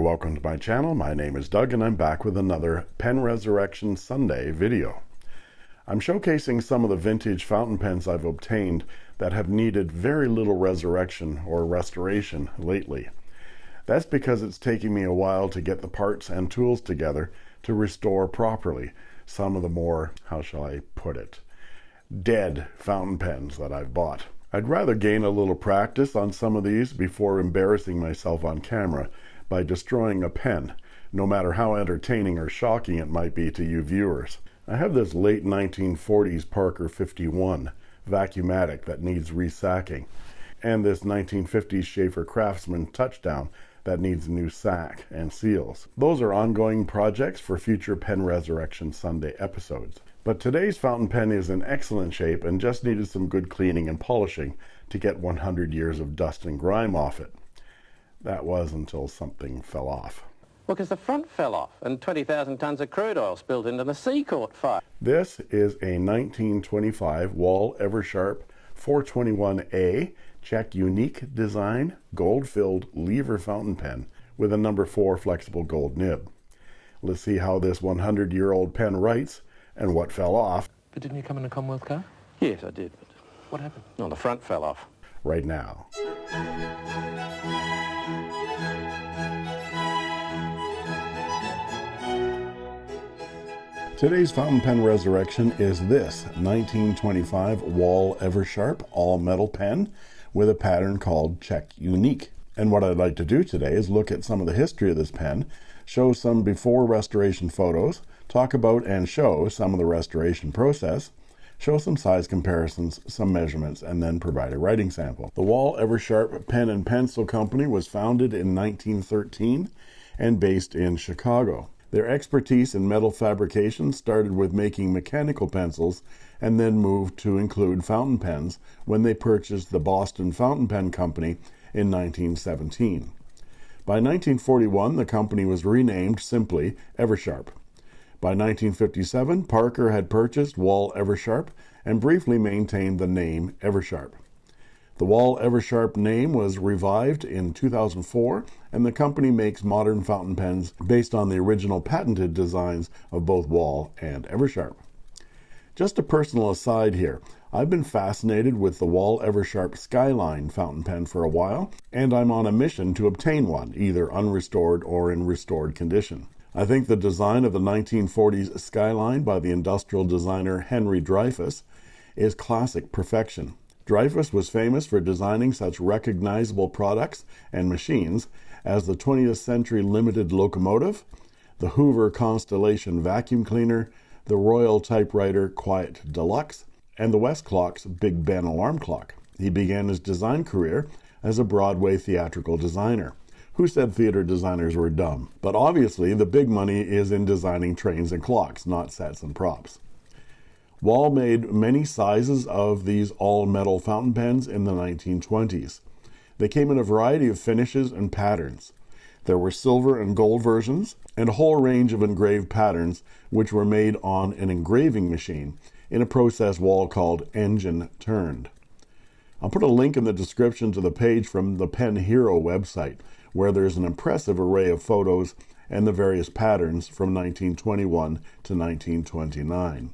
There, welcome to my channel. My name is Doug and I'm back with another Pen Resurrection Sunday video. I'm showcasing some of the vintage fountain pens I've obtained that have needed very little resurrection or restoration lately. That's because it's taking me a while to get the parts and tools together to restore properly some of the more, how shall I put it, dead fountain pens that I've bought. I'd rather gain a little practice on some of these before embarrassing myself on camera by destroying a pen, no matter how entertaining or shocking it might be to you viewers. I have this late 1940s Parker 51 Vacuumatic that needs resacking, and this 1950s Sheaffer Craftsman Touchdown that needs new sack and seals. Those are ongoing projects for future Pen Resurrection Sunday episodes. But today's fountain pen is in excellent shape and just needed some good cleaning and polishing to get 100 years of dust and grime off it. That was until something fell off. Well, because the front fell off and 20,000 tons of crude oil spilled into the sea caught fire. This is a 1925 Wahl Eversharp 421A Czech Unique Design gold-filled lever fountain pen with a number 4 flexible gold nib. Let's see how this 100-year-old pen writes and what fell off. But didn't you come in a Commonwealth car? Yes, I did. But What happened? no, the front fell off. right now. Today's fountain pen resurrection is this 1925 Wahl Eversharp all metal pen with a pattern called Czech Unique. And what I'd like to do today is look at some of the history of this pen, show some before restoration photos, talk about and show some of the restoration process, show some size comparisons, some measurements, and then provide a writing sample. The Wahl Eversharp Pen and Pencil Company was founded in 1913 and based in Chicago. Their expertise in metal fabrication started with making mechanical pencils and then moved to include fountain pens when they purchased the Boston Fountain Pen Company in 1917. By 1941, the company was renamed simply Eversharp. By 1957, Parker had purchased Wahl Eversharp and briefly maintained the name Eversharp. The Wahl Eversharp name was revived in 2004, and the company makes modern fountain pens based on the original patented designs of both Wahl and Eversharp. Just a personal aside here. I've been fascinated with the Wahl Eversharp Skyline fountain pen for a while, and I'm on a mission to obtain one, either unrestored or in restored condition. I think the design of the 1940s Skyline by the industrial designer Henry Dreyfuss is classic perfection. Dreyfuss was famous for designing such recognizable products and machines as the 20th Century Limited locomotive, the Hoover Constellation vacuum cleaner, the Royal Typewriter Quiet Deluxe, and the Westclox Big Ben alarm clock. He began his design career as a Broadway theatrical designer. Who said theater designers were dumb? But obviously, the big money is in designing trains and clocks, not sets and props. Wahl made many sizes of these all-metal fountain pens in the 1920s. They came in a variety of finishes and patterns. There were silver and gold versions, and a whole range of engraved patterns which were made on an engraving machine in a process Wahl called engine turned. I'll put a link in the description to the page from the Pen Hero website, where there's an impressive array of photos and the various patterns from 1921 to 1929.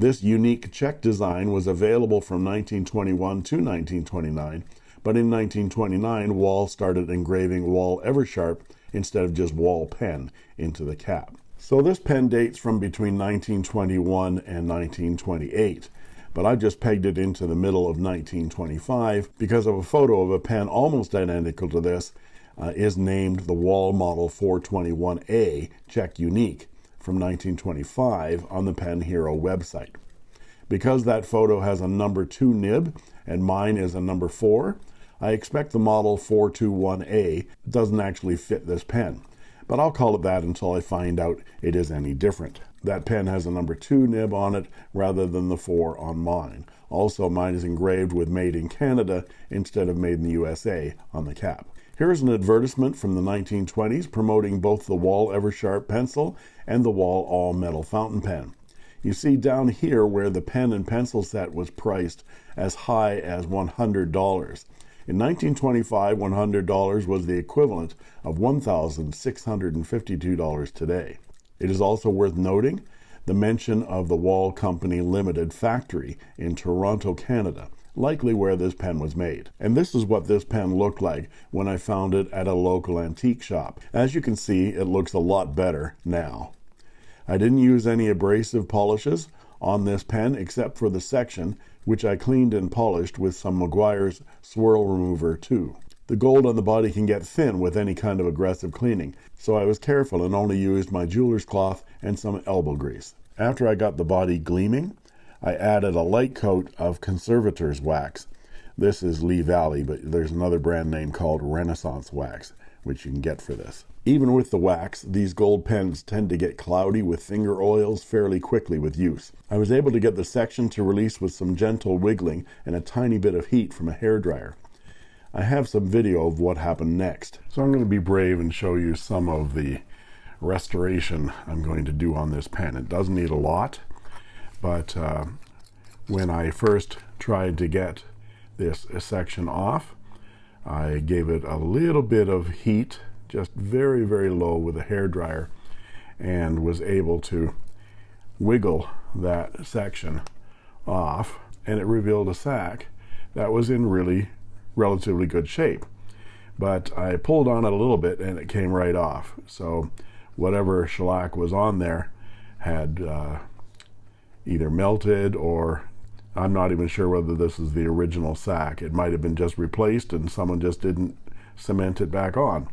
This unique check design was available from 1921 to 1929, but in 1929, Wahl started engraving Wahl Eversharp instead of just Wahl pen into the cap. So this pen dates from between 1921 and 1928, but I just pegged it into the middle of 1925 because of a photo of a pen almost identical to this uh, is named the Wahl Model 421A Czech Unique from 1925 on the Pen Hero website. Because that photo has a number 2 nib and mine is a number 4, I expect the model 421A doesn't actually fit this pen, but I'll call it that until I find out it is any different. That pen has a number 2 nib on it rather than the 4 on mine. Also, mine is engraved with Made in Canada instead of Made in the USA on the cap. Here's an advertisement from the 1920s promoting both the Wahl Eversharp pencil and the Wahl all metal fountain pen. You see down here where the pen and pencil set was priced as high as $100. In 1925, $100 was the equivalent of $1,652 today. It is also worth noting the mention of the Wahl Company Limited factory in Toronto, Canada, likely where this pen was made. And this is what this pen looked like when I found it at a local antique shop. As you can see, it looks a lot better now. I didn't use any abrasive polishes on this pen except for the section which I cleaned and polished with some Meguiar's swirl remover too. The gold on the body can get thin with any kind of aggressive cleaning, so I was careful and only used my jeweler's cloth and some elbow grease. After I got the body gleaming, I added a light coat of conservator's wax. This is Lee Valley, but there's another brand name called Renaissance Wax, which you can get for this. Even with the wax, these gold pens tend to get cloudy with finger oils fairly quickly with use. I was able to get the section to release with some gentle wiggling and a tiny bit of heat from a hair dryer. I have some video of what happened next. So I'm going to be brave and show you some of the restoration I'm going to do on this pen. It does need a lot, but uh, when I first tried to get this section off, I gave it a little bit of heat just very, very low with a hair dryer and was able to wiggle that section off and it revealed a sack that was in really relatively good shape. But I pulled on it a little bit and it came right off. So whatever shellac was on there had uh, either melted or I'm not even sure whether this is the original sack. It might have been just replaced and someone just didn't cement it back on.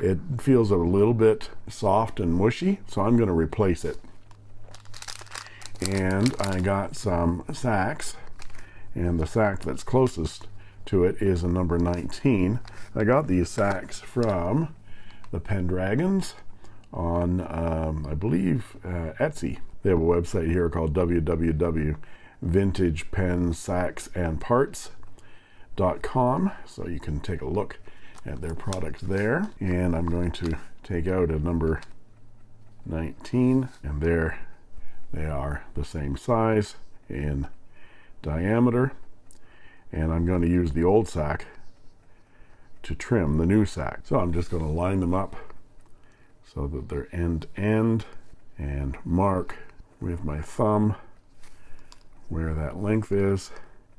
It feels a little bit soft and mushy, so I'm going to replace it. And I got some sacks, and the sack that's closest to it is a number 19. I got these sacks from the Pendragons on, um, I believe, uh, Etsy. They have a website here called www.vintagepensacksandparts.com, so you can take a look at their product there. And I'm going to take out a number 19, and there they are the same size in diameter. And I'm going to use the old sack to trim the new sack. So I'm just going to line them up so that they're end to end and mark with my thumb where that length is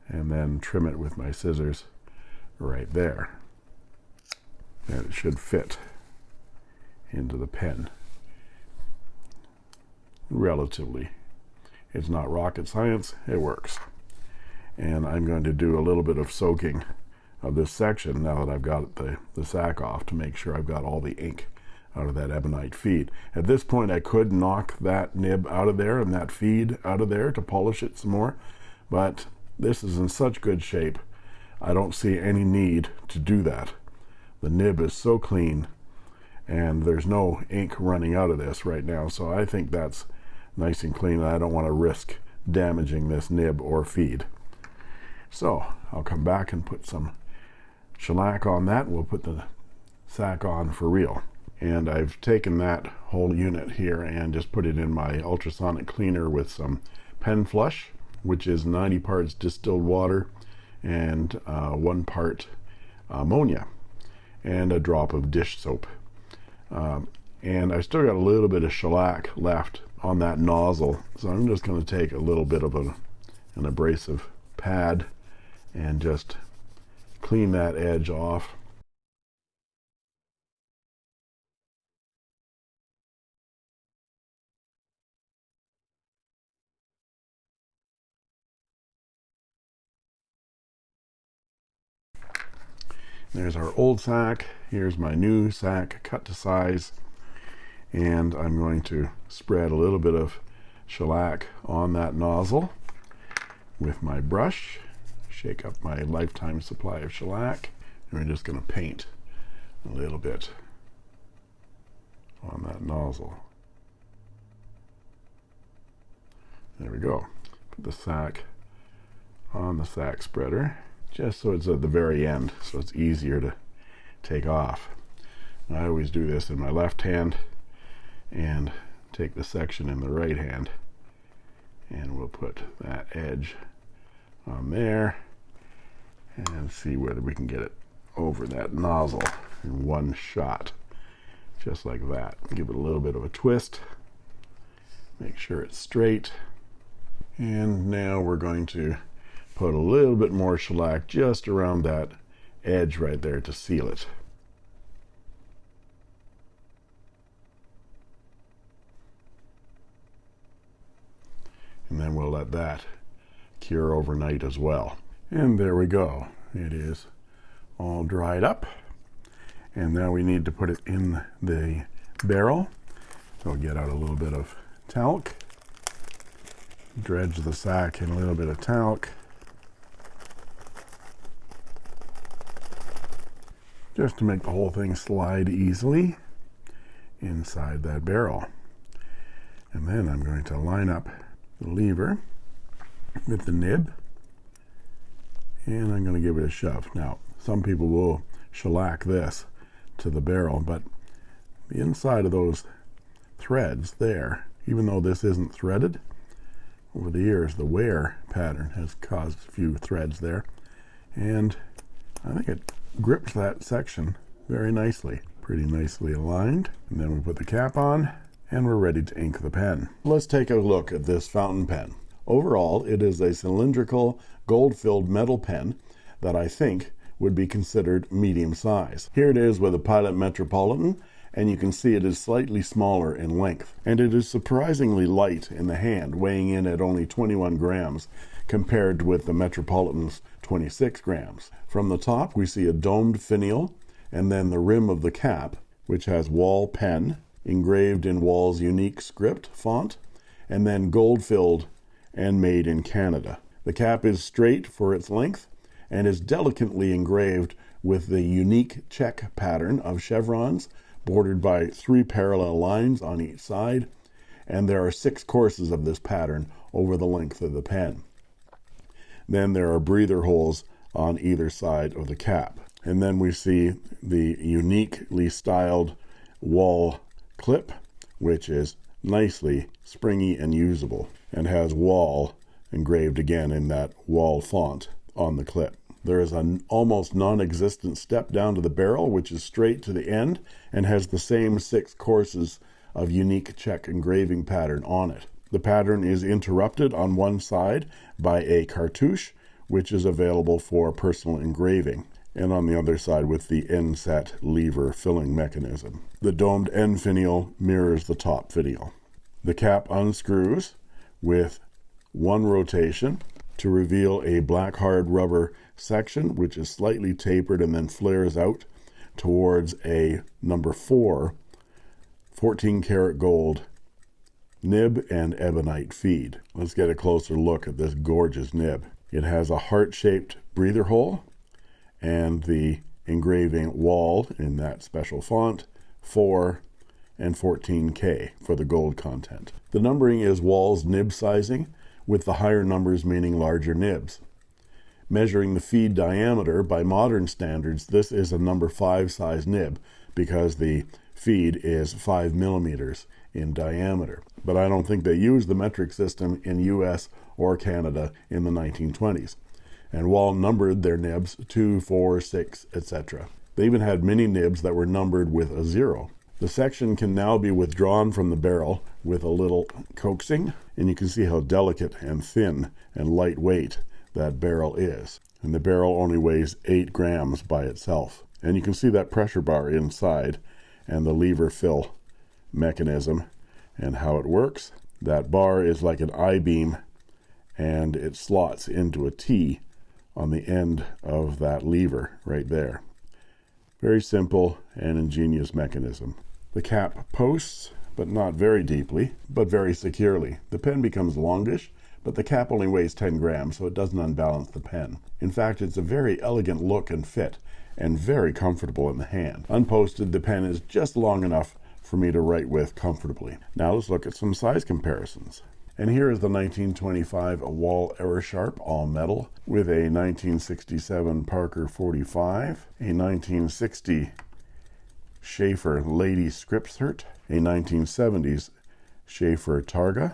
and then trim it with my scissors right there. And it should fit into the pen. Relatively. It's not rocket science it works. And I'm going to do a little bit of soaking of this section now that I've got the, the sack off to make sure I've got all the ink out of that ebonite feed. At this point I could knock that nib out of there and that feed out of there to polish it some more but this is in such good shape I don't see any need to do that. The nib is so clean and there's no ink running out of this right now so I think that's nice and clean and I don't want to risk damaging this nib or feed. So I'll come back and put some shellac on that. We'll put the sack on for real. And I've taken that whole unit here and just put it in my ultrasonic cleaner with some pen flush, which is 90 parts distilled water and uh, one part ammonia and a drop of dish soap. Um, and I still got a little bit of shellac left on that nozzle. So I'm just going to take a little bit of a, an abrasive pad and just clean that edge off there's our old sack. Here's my new sack cut to size. And I'm going to spread a little bit of shellac on that nozzle with my brush shake up my lifetime supply of shellac and we're just going to paint a little bit on that nozzle. There we go. Put the sack on the sack spreader just so it's at the very end so it's easier to take off. And I always do this in my left hand and take the section in the right hand and we'll put that edge on there and see whether we can get it over that nozzle in one shot just like that. Give it a little bit of a twist make sure it's straight and now we're going to put a little bit more shellac just around that edge right there to seal it. And then we'll let that cure overnight as well. And there we go. It is all dried up. And now we need to put it in the barrel. So will get out a little bit of talc. Dredge the sack in a little bit of talc just to make the whole thing slide easily inside that barrel. And then I'm going to line up the lever with the nib and I'm going to give it a shove. Now some people will shellac this to the barrel but the inside of those threads there even though this isn't threaded over the years the wear pattern has caused a few threads there. And I think it grips that section very nicely pretty nicely aligned. And then we put the cap on and we're ready to ink the pen. Let's take a look at this fountain pen. Overall it is a cylindrical gold filled metal pen that I think would be considered medium size. Here it is with a pilot metropolitan and you can see it is slightly smaller in length. And it is surprisingly light in the hand weighing in at only 21 grams compared with the metropolitan's 26 grams. From the top we see a domed finial and then the rim of the cap which has Wahl pen engraved in Wahl's unique script font and then gold filled and made in Canada. The cap is straight for its length and is delicately engraved with the unique check pattern of chevrons bordered by three parallel lines on each side and there are six courses of this pattern over the length of the pen then there are breather holes on either side of the cap. And then we see the uniquely styled Wahl clip which is nicely springy and usable and has Wahl engraved again in that Wahl font on the clip. There is an almost non-existent step down to the barrel which is straight to the end and has the same six courses of unique check engraving pattern on it the pattern is interrupted on one side by a cartouche which is available for personal engraving and on the other side with the end set lever filling mechanism. The domed end finial mirrors the top finial. The cap unscrews with one rotation to reveal a black hard rubber section which is slightly tapered and then flares out towards a number four 14 karat gold nib and ebonite feed. Let's get a closer look at this gorgeous nib. It has a heart-shaped breather hole and the engraving Wahl in that special font 4 and 14k for the gold content. The numbering is Wahl's nib sizing with the higher numbers meaning larger nibs. Measuring the feed diameter by modern standards this is a number five size nib because the feed is five millimeters in diameter. But I don't think they used the metric system in US or Canada in the 1920s and Wahl numbered their nibs two four six etc they even had many nibs that were numbered with a zero. The section can now be withdrawn from the barrel with a little coaxing and you can see how delicate and thin and lightweight that barrel is. And the barrel only weighs eight grams by itself. And you can see that pressure bar inside and the lever fill mechanism. And how it works that bar is like an I-beam and it slots into a T on the end of that lever right there. Very simple and ingenious mechanism. The cap posts but not very deeply but very securely. The pen becomes longish but the cap only weighs 10 grams so it doesn't unbalance the pen. In fact it's a very elegant look and fit and very comfortable in the hand. Unposted the pen is just long enough for me to write with comfortably. Now let's look at some size comparisons. And here is the 1925 Wahl Eversharp all metal with a 1967 Parker 45 a 1960 Sheaffer Lady Skripsert a 1970s Sheaffer Targa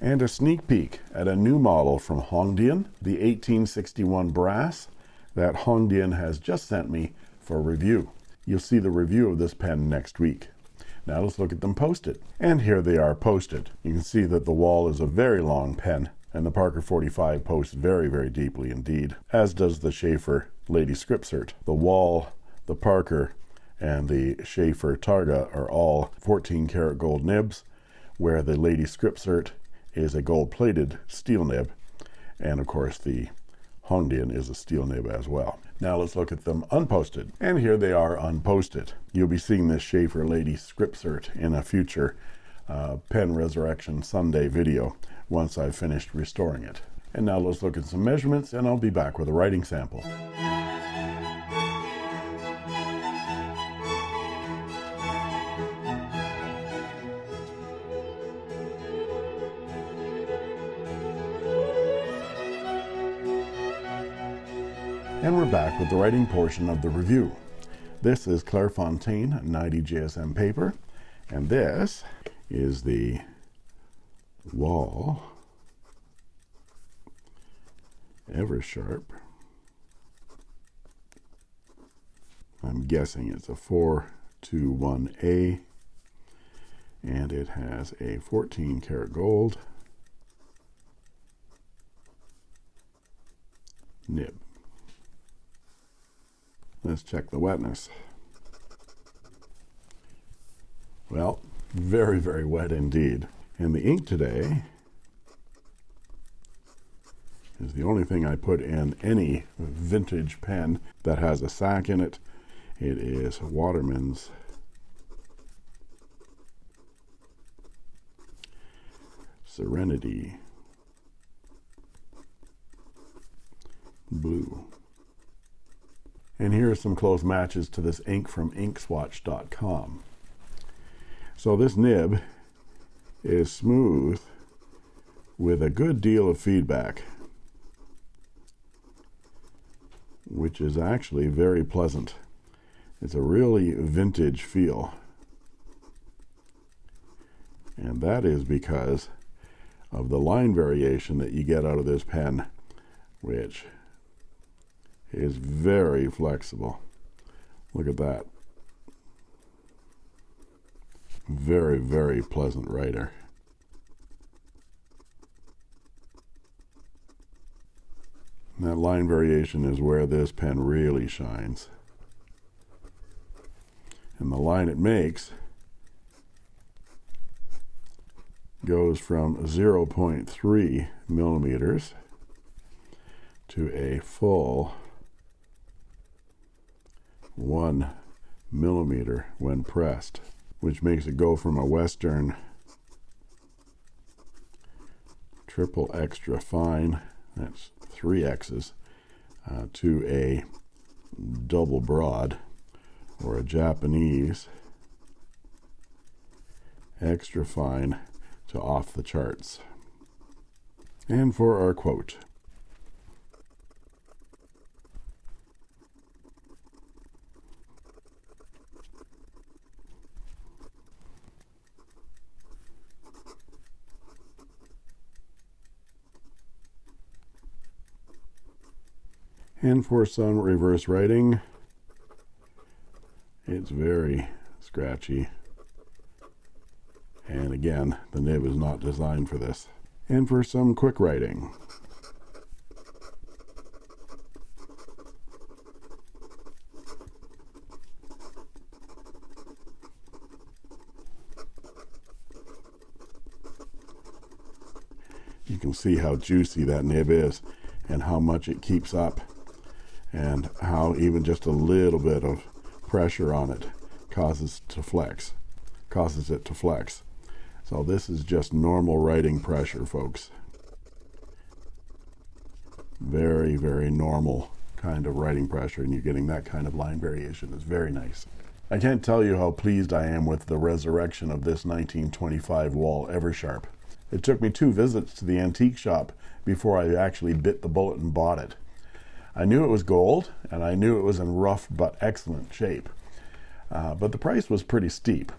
and a sneak peek at a new model from Hongdian, the 1861 brass that Hongdian has just sent me for review. You'll see the review of this pen next week. Now let's look at them posted. And here they are posted. You can see that the Wahl is a very long pen, and the Parker 45 posts very, very deeply indeed, as does the Sheaffer Lady Skripsert. The Wahl the Parker, and the Sheaffer Targa are all 14 karat gold nibs, where the Lady Skripsert is a gold plated steel nib, and of course the Hongdian is a steel nib as well. Now let's look at them unposted. And here they are unposted. You'll be seeing this Sheaffer Lady Skripsert in a future uh, Pen Resurrection Sunday video once I've finished restoring it. And now let's look at some measurements and I'll be back with a writing sample. And we're back with the writing portion of the review. This is Clairefontaine 90 GSM paper, and this is the Wahl Eversharp. I'm guessing it's a 421A, and it has a 14 karat gold nib. Let's check the wetness. Well, very, very wet indeed. And the ink today is the only thing I put in any vintage pen that has a sac in it. It is Waterman's Serenity Blue. And here are some close matches to this ink from inkswatch.com. So this nib is smooth with a good deal of feedback, which is actually very pleasant. It's a really vintage feel. And that is because of the line variation that you get out of this pen, which is very flexible. Look at that. Very, very pleasant writer. that line variation is where this pen really shines. And the line it makes goes from 0.3 millimeters to a full one millimeter when pressed, which makes it go from a Western triple extra fine, that's three X's, uh, to a double broad or a Japanese extra fine to off the charts. And for our quote, And for some reverse writing, it's very scratchy. And again, the nib is not designed for this. And for some quick writing, you can see how juicy that nib is and how much it keeps up and how even just a little bit of pressure on it causes to flex causes it to flex. So this is just normal writing pressure folks. Very very normal kind of writing pressure and you're getting that kind of line variation. Is very nice. I can't tell you how pleased I am with the resurrection of this 1925 Wahl Eversharp. It took me two visits to the antique shop before I actually bit the bullet and bought it I knew it was gold and I knew it was in rough but excellent shape. Uh, but the price was pretty steep.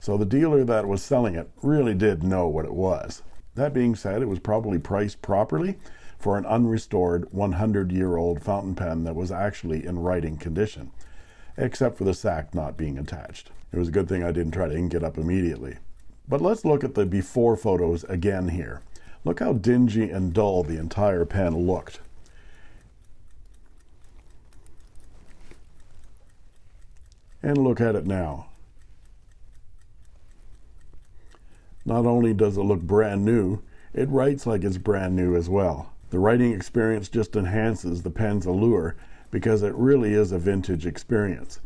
So the dealer that was selling it really did know what it was. That being said, it was probably priced properly, for an unrestored 100 year old fountain pen that was actually in writing condition, except for the sack not being attached. It was a good thing I didn't try to ink it up immediately. But let's look at the before photos again here. Look how dingy and dull the entire pen looked. And look at it now. Not only does it look brand new, it writes like it's brand new as well. The writing experience just enhances the pen's allure because it really is a vintage experience.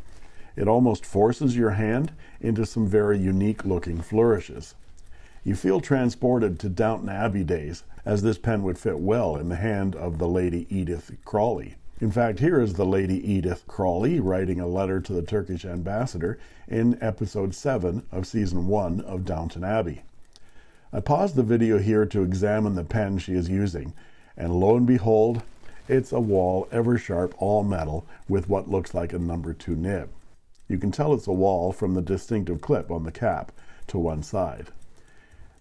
It almost forces your hand into some very unique looking flourishes. You feel transported to Downton Abbey days, as this pen would fit well in the hand of the Lady Edith Crawley. In fact, here is the Lady Edith Crawley writing a letter to the Turkish ambassador in episode 7 of season 1 of Downton Abbey. I paused the video here to examine the pen she is using, and lo and behold, it's a Wahl Eversharp all metal with what looks like a number 2 nib. You can tell it's a Wahl from the distinctive clip on the cap to one side.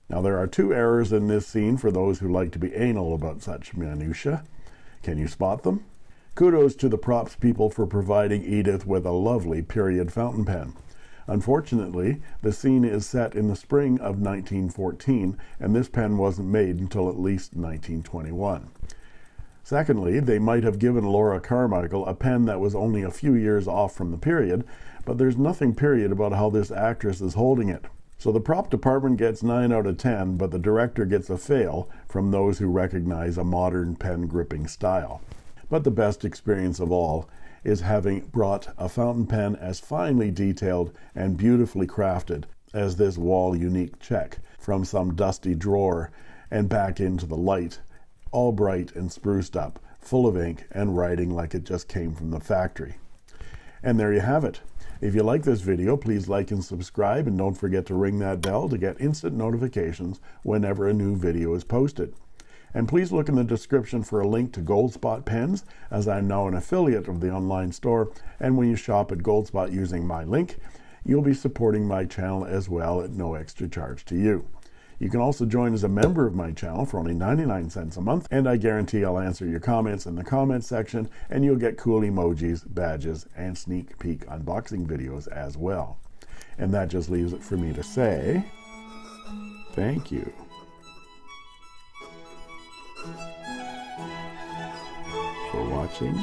Now there are two errors in this scene for those who like to be anal about such minutiae. Can you spot them? Kudos to the props people for providing Edith with a lovely period fountain pen. Unfortunately, the scene is set in the spring of 1914, and this pen wasn't made until at least 1921. Secondly, they might have given Laura Carmichael a pen that was only a few years off from the period, but there's nothing period about how this actress is holding it. So the prop department gets 9 out of 10, but the director gets a fail from those who recognize a modern pen gripping style. But the best experience of all is having brought a fountain pen as finely detailed and beautifully crafted as this Wahl unique check from some dusty drawer and back into the light, all bright and spruced up, full of ink and writing like it just came from the factory. And there you have it. If you like this video, please like and subscribe and don't forget to ring that bell to get instant notifications whenever a new video is posted. And please look in the description for a link to Goldspot pens, as I'm now an affiliate of the online store. And when you shop at Goldspot using my link, you'll be supporting my channel as well at no extra charge to you. You can also join as a member of my channel for only 99 cents a month, and I guarantee I'll answer your comments in the comments section, and you'll get cool emojis, badges, and sneak peek unboxing videos as well. And that just leaves it for me to say, thank you. Watching.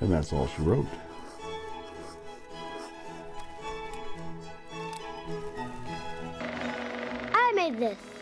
And that's all she wrote. I made this.